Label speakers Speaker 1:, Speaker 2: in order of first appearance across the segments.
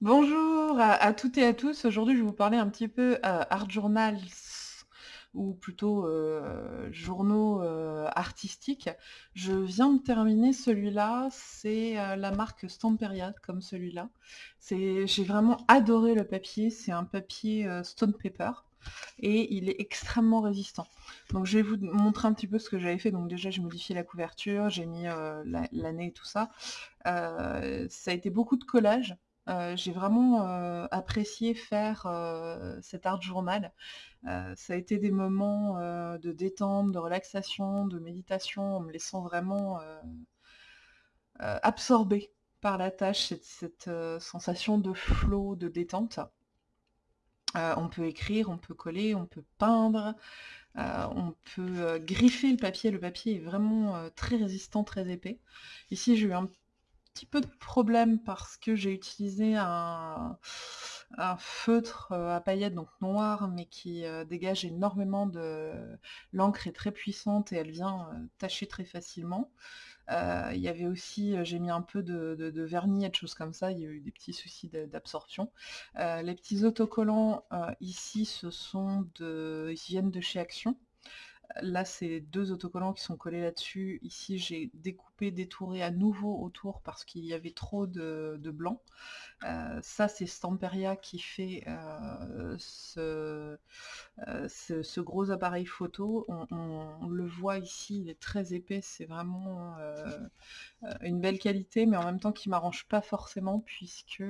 Speaker 1: Bonjour à toutes et à tous. Aujourd'hui, je vais vous parler un petit peu, heu, art journals ou plutôt, heu, journaux, heu, artistiques. Je viens de terminer celui-là, c'est, la marque Stamperia comme celui-là. J'ai vraiment adoré le papier, c'est un papier, Stone Paper et il est extrêmement résistant. Donc je vais vous montrer un petit peu ce que j'avais fait. Donc déjà, j'ai modifié la couverture, j'ai mis, l'année et tout ça. Ça a été beaucoup de collage. Heu, j'ai vraiment, heu, apprécié faire, heu, cet art journal. Ça a été des moments, de détente, de relaxation, de méditation, en me laissant vraiment, absorbée par la tâche, cette cette, sensation de flow, de détente. On peut écrire, on peut coller, on peut peindre, on peut, griffer le papier. Le papier est vraiment, très résistant, très épais. Ici, j'ai eu un petit peu de problème parce que j'ai utilisé un feutre, heu, à paillettes, donc noir, mais qui, heu, dégage énormément de l'encre est très puissante et elle vient, heu, tacher très facilement. Il y avait aussi, j'ai mis un peu de de vernis et de choses comme ça, il y a eu des petits soucis d'absorption. Les petits autocollants, ici, ce sont de ils viennent de chez Action. Là, c'est 2 autocollants qui sont collés là-dessus. Ici, j'ai découpé, détouré à nouveau autour parce qu'il y avait trop de blanc. Heu, ça, c'est Stamperia qui fait, heu, ce, heu, ce gros appareil photo. On le voit ici, il est très épais, c'est vraiment, une belle qualité, mais en même temps qui m'arrange pas forcément puisque,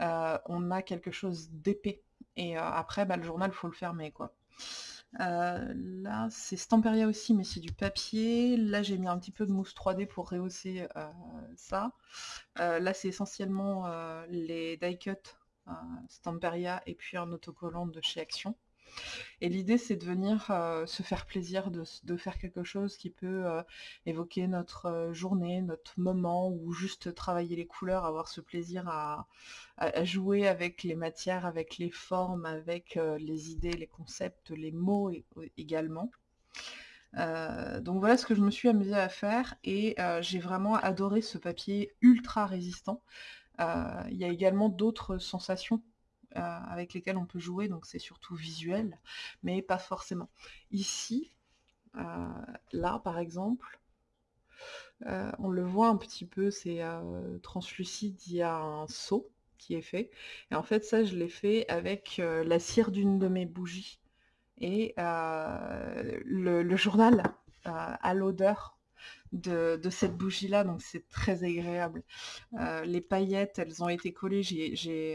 Speaker 1: on a quelque chose d'épais et après, bah, le journal, faut le fermer. Heu, là, c'est Stamperia aussi, mais c'est du papier. Là, j'ai mis un petit peu de mousse 3D pour rehausser, heu, ça. Heu, là, c'est essentiellement, les die cut, heu, Stamperia et puis un autocollant de chez Action. Et l'idée, c'est de venir, heu, se faire plaisir, de faire quelque chose qui peut, heu, évoquer notre, heu, journée, notre moment ou juste travailler les couleurs, avoir ce plaisir à jouer avec les matières, avec les formes, avec, les idées, les concepts, les mots également. Donc voilà ce que je me suis amusée à faire et j'ai vraiment adoré ce papier ultra résistant. Il y a également d'autres sensations, avec lesquelles on peut jouer, donc c'est surtout visuel, mais pas forcément. Ici, heu, là par exemple, heu, on le voit un petit peu, c'est, translucide, il y a un seau qui est fait et en fait ça je l'ai fait avec, la cire d'une de mes bougies et le journal, a l'odeur de cette bougie-là, donc c'est très agréable. Heu, les paillettes, elles ont été collées,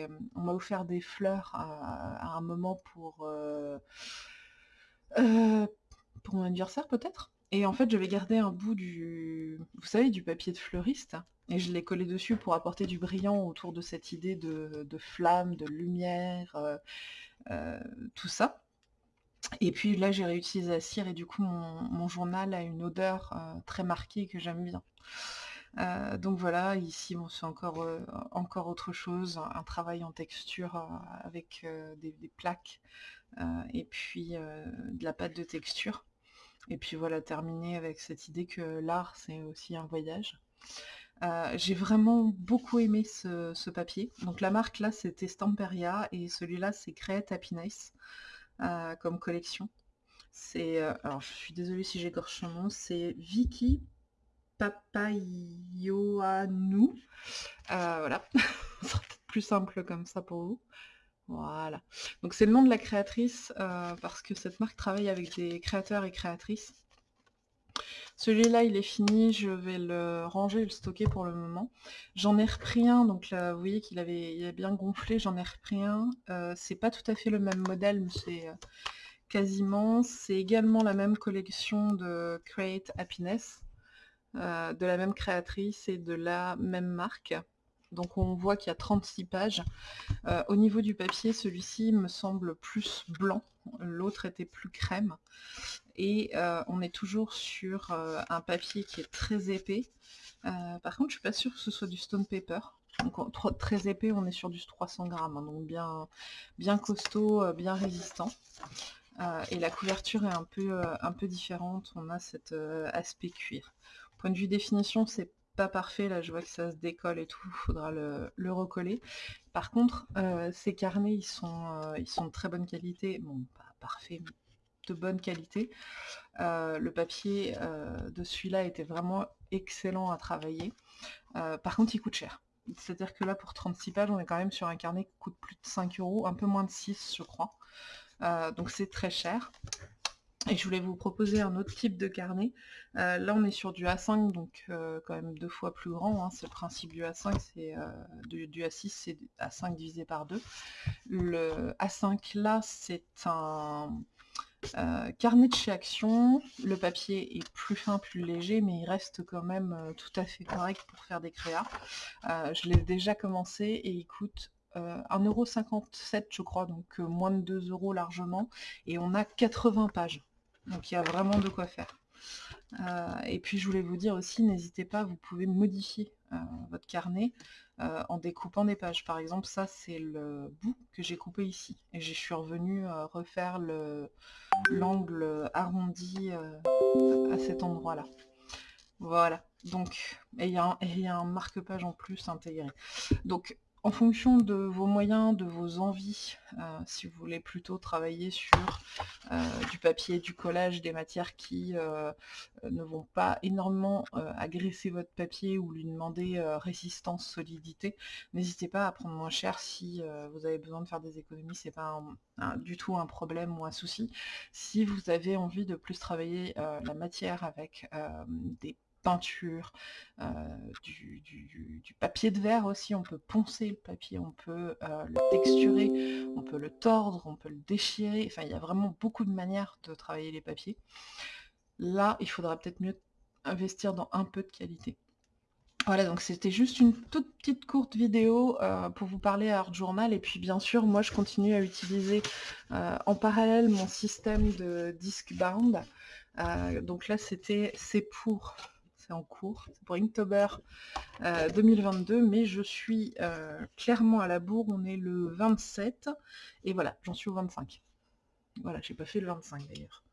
Speaker 1: hem, on m'a offert des fleurs à un moment pour, heu heu, pour mon anniversaire peut-être? Et en fait, j'avais gardé un bout du vous savez, du papier de fleuriste et je l'ai collé dessus pour apporter du brillant autour de cette idée de flamme, de lumière, tout ça. Et puis là, j'ai réutilisé la cire et du coup, mon journal a une odeur, heu, très marquée que j'aime bien. Heu, donc voilà, ici, c'est encore, heu, encore autre chose, un travail en texture, avec, des plaques, et puis, de la pâte de texture et puis voilà, terminer avec cette idée que l'art, c'est aussi un voyage. J'ai vraiment beaucoup aimé ce ce papier. Donc la marque là, c'était Stamperia et celui-là, c'est Create Happiness, comme collection. C'est, heu, alors je suis désolée si j'écorche son nom, c'est Vicky Papaioannou. Heu, voilà, ce sera peut-être plus simple comme ça pour vous. Voilà. Donc c'est le nom de la créatrice, heu, parce que cette marque travaille avec des créateurs et créatrices. Celui-là, il est fini, je vais le ranger et le stocker pour le moment. J'en ai repris un, donc là, vous voyez qu'il avait bien gonflé, j'en ai repris un. Heu, c'est pas tout à fait le même modèle, mais c'est, heu, quasiment. C'est également la même collection de Create Happiness, heu, de la même créatrice et de la même marque. Donc on voit qu'il y a 36 pages. Au niveau du papier, celui-ci me semble plus blanc, l'autre était plus crème et heu, on est toujours sur, heu, un papier qui est très épais. Heu, par contre, je suis pas sûre que ce soit du stone paper. Donc très épais, on est sur du 300 grammes, hein, donc bien bien costaud, bien résistant. Et la couverture est un peu, un peu différente, on a cet, aspect cuir. Point de vue définition, c'est pas parfait, là je vois que ça se décolle et tout, faudra le, recoller. Par contre, ces carnets, ils sont, ils sont de très bonne qualité, bon, pas parfait, mais bonne qualité. le papier de celui-là était vraiment excellent à travailler. par contre, il coûte cher. C'est-à-dire que là, pour 36 pages, on est quand même sur un carnet qui coûte plus de 5 euros, un peu moins de 6, je crois. donc c'est très cher. Et je voulais vous proposer un autre type de carnet. Euh, là, on est sur du A5, donc euh, quand même deux fois plus grand. Hein. C'est le principe du A5, c'est euh, du, A6, c'est A5 divisé par 2. Le A5, là, c'est un carnet de chez Action. Le papier est plus fin, plus léger, mais il reste quand même tout à fait correct pour faire des créas. je l'ai déjà commencé et il coûte 1,57€ je crois, donc moins de 2 euros largement, et on a 80 pages. Donc il y a vraiment de quoi faire. Euh, et puis je voulais vous dire aussi, n'hésitez pas, vous pouvez modifier euh, votre carnet euh, en découpant des pages. Par exemple, ça c'est le bout que j'ai coupé ici. Et je suis revenue refaire l'angle arrondi à cet endroit-là. Voilà. Donc, et il y, y, a un marque-page en plus intégré. Donc, en fonction de vos moyens, de vos envies, euh, si vous voulez plutôt travailler sur euh, du papier, du collage, des matières qui euh, ne vont pas énormément agresser votre papier ou lui demander résistance, solidité, n'hésitez pas à prendre moins cher si vous avez besoin de faire des économies, c'est pas du tout un problème ou un souci. Si vous avez envie de plus travailler la matière avec des peinture, euh, du, papier de verre aussi, on peut poncer le papier, on peut euh, le texturer, on peut le tordre, on peut le déchirer, enfin il y a vraiment beaucoup de manières de travailler les papiers. Là, il faudra peut-être mieux investir dans un peu de qualité. Voilà, donc c'était juste une toute petite courte vidéo euh, pour vous parler à Art Journal. Et puis bien sûr, moi je continue à utiliser en parallèle mon système de disque bound. donc là, c'était c'est pour en cours, pour Inktober 2022, euh, mais je suis euh, clairement à la bourre, on est le 27, et voilà, j'en suis au 25. Voilà, j'ai pas fait le 25 d'ailleurs.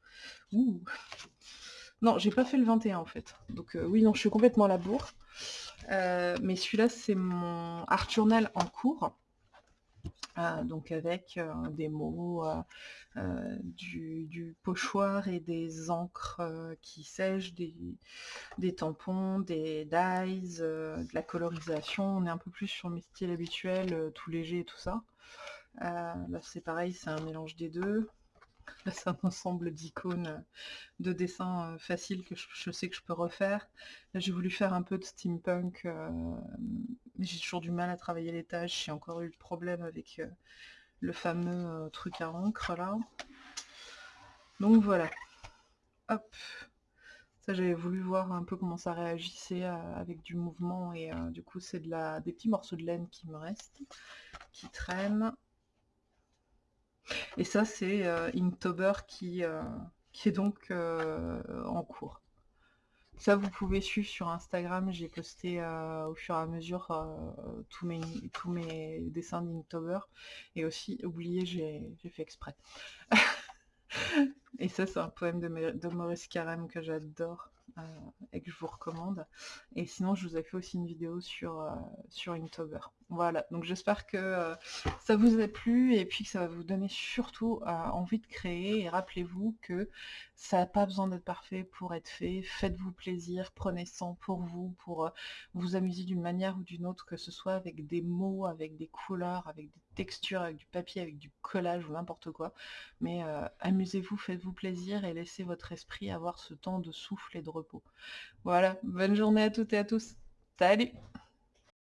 Speaker 1: Non, j'ai pas fait le 21 en fait. Donc euh, oui, non, je suis complètement à la bourre. mais celui-là, c'est mon art journal en cours. Euh, donc avec euh, des mots, euh, du, pochoir et des encres qui sèchent, des, tampons, des dyes, de la colorisation. On est un peu plus sur mes styles habituels, tout léger et tout ça. là c'est pareil, c'est un mélange des deux. Là, c'est un ensemble d'icônes de dessins faciles que je, sais que je peux refaire. Là, j'ai voulu faire un peu de steampunk, mais j'ai toujours du mal à travailler les tâches. J'ai encore eu le problème avec le fameux truc à encre, là. Donc voilà. Hop. Ça, j'avais voulu voir un peu comment ça réagissait avec du mouvement, et du coup, c'est de la, des petits morceaux de laine qui me restent, qui traînent. Et ça, c'est euh, Inktober qui, euh, est donc euh, en cours. Ça, vous pouvez suivre sur Instagram. J'ai posté au fur et à mesure tous, mes, tous mes dessins d'Inktober. Et aussi, oubliez, j'ai fait exprès. et ça, c'est un poème de, Maurice Carême que j'adore. Euh, et que je vous recommande. Et sinon, je vous ai fait aussi une vidéo sur, euh, sur Inktober. Voilà, donc j'espère que euh, ça vous a plu et puis que ça va vous donner surtout envie de créer. Et rappelez-vous que ça n'a pas besoin d'être parfait pour être fait. Faites-vous plaisir, prenez ça pour vous, pour vous amuser d'une manière ou d'une autre, que ce soit avec des mots, avec des couleurs, avec des textures, avec du papier, avec du collage ou n'importe quoi. Mais amusez-vous, faites-vous plaisir et laissez votre esprit avoir ce temps de souffle et de repos. Voilà, bonne journée à toutes et à tous. Salut